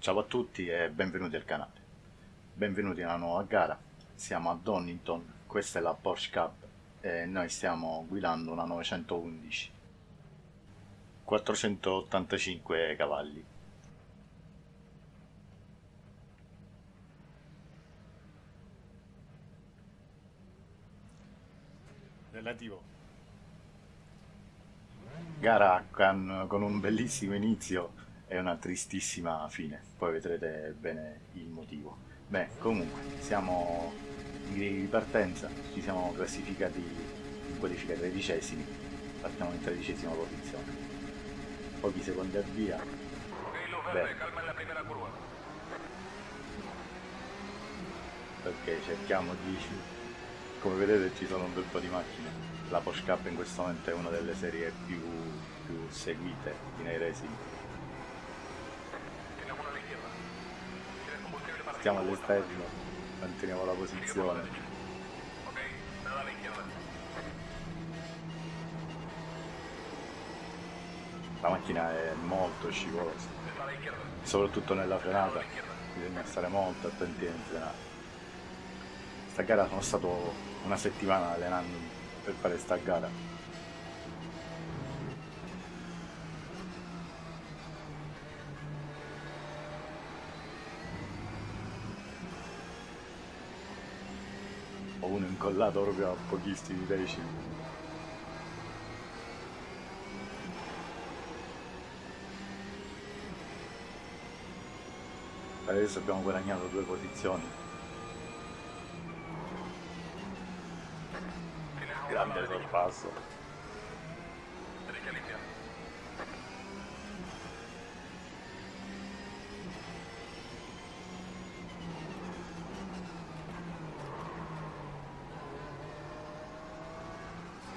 Ciao a tutti e benvenuti al canale. Benvenuti alla nuova gara. Siamo a Donington, questa è la Porsche Cup e noi stiamo guidando una 911. 485 cavalli. Relativo. Gara con, con un bellissimo inizio e una tristissima fine, poi vedrete bene il motivo. Beh, comunque, siamo in ripartenza, ci siamo classificati in qualifica tredicesimi, partiamo in tredicesima posizione. Pochi secondi a via. Beh. Perché cerchiamo di... come vedete ci sono un bel po' di macchine. La Porsche Cup in questo momento è una delle serie più, più seguite in racing stiamo all'esterno, manteniamo la posizione. La macchina è molto scivolosa, soprattutto nella frenata, bisogna stare molto attenti in frenata. Sta gara sono stato una settimana allenandomi per fare sta gara. Uno incollato proprio a pochissimi decimi adesso abbiamo guadagnato due posizioni grande sorpasso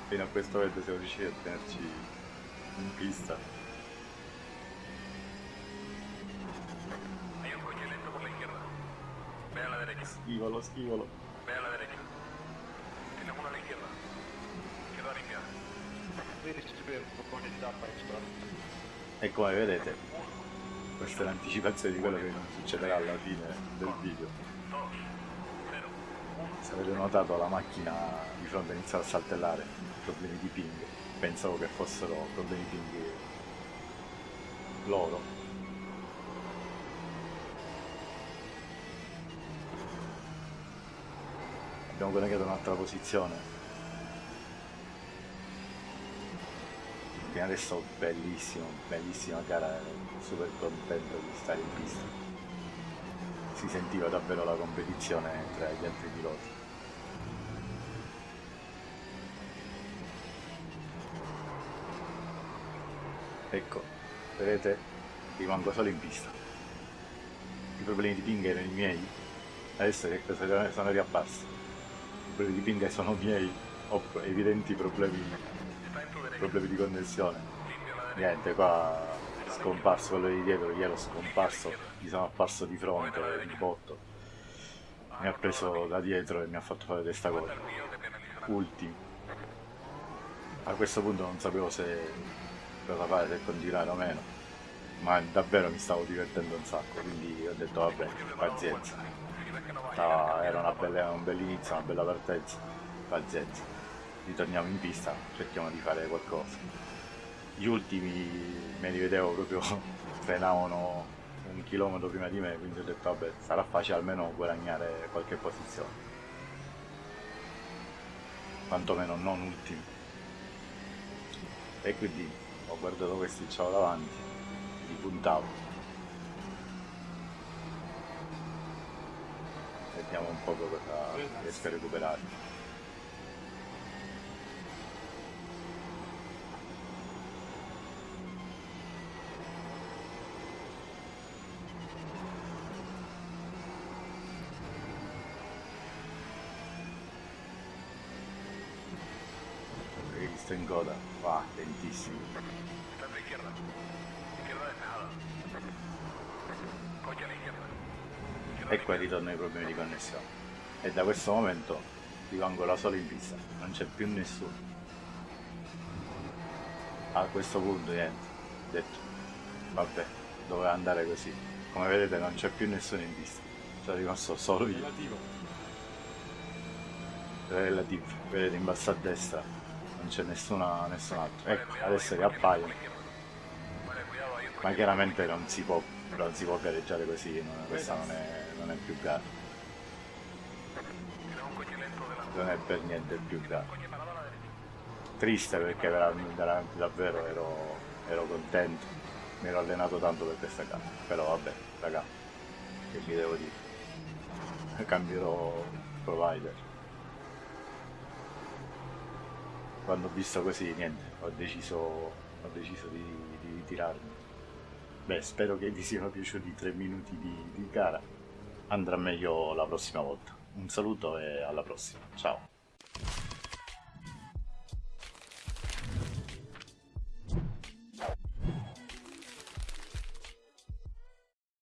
fino a questo momento siamo riusciti a tenerci in pista. Hay un la izquierda. Ve a la derecha. Schivolo, schivolo. Ve a la derecha. E come vedete, questa è l'anticipazione di quello che succederà alla fine del video. Se avete notato la macchina di fronte inizia a saltellare. Problemi di ping. Pensavo che fossero problemi di ping loro. Abbiamo guadagnato un'altra posizione fino adesso bellissimo bellissima gara super contento di stare in pista. Si sentiva davvero la competizione tra gli altri piloti. Ecco vedete rimango solo in pista. I problemi di ping erano i miei. Adesso che cosa sono riabbasso i problemi di ping sono miei. Ho evidenti problemi problemi di connessione. Niente qua scomparso quello di dietro gli ero scomparso gli sono apparso di fronte di botto. Mi ha preso da dietro e mi ha fatto fare testa corta ultimo. A questo punto non sapevo se cosa fare se continuare o meno ma davvero mi stavo divertendo un sacco quindi ho detto vabbè pazienza. Stava, era bella, un bell'inizio una bella partenza. Pazienza ritorniamo in pista cerchiamo di fare qualcosa. Gli ultimi me li vedevo proprio frenavano un chilometro prima di me quindi ho detto vabbè sarà facile almeno guadagnare qualche posizione. Quantomeno non ultimi. E quindi ho guardato questi ciao davanti li puntavo. Vediamo un po' cosa riesco a recuperare visto in coda va lentissimo la izquierda. Izquierda despejada. Coche a la izquierda. Izquierda e qua ritornano i problemi di connessione. E da questo momento rimango da solo in pista, non c'è più nessuno. A questo punto niente, detto, vabbè, doveva andare così. Come vedete non c'è più nessuno in pista, sono rimasto solo io. Relativo. Relativo, vedete in basso a destra non c'è nessuna, nessun altro. Ecco, adesso riappaiono. Ma chiaramente non si può, non si può gareggiare così, non- questa non è, non è più gara, non è per niente più gara. Triste perché veramente davvero ero, ero contento, mi ero allenato tanto per questa gara, però vabbè, raga, che vi devo dire, cambierò provider. Quando ho visto così, niente, ho deciso, ho deciso di, di ritirarmi. Beh, spero che vi siano piaciuti i tre minuti di, di gara. Andrà meglio la prossima volta. Un saluto e alla prossima. Ciao.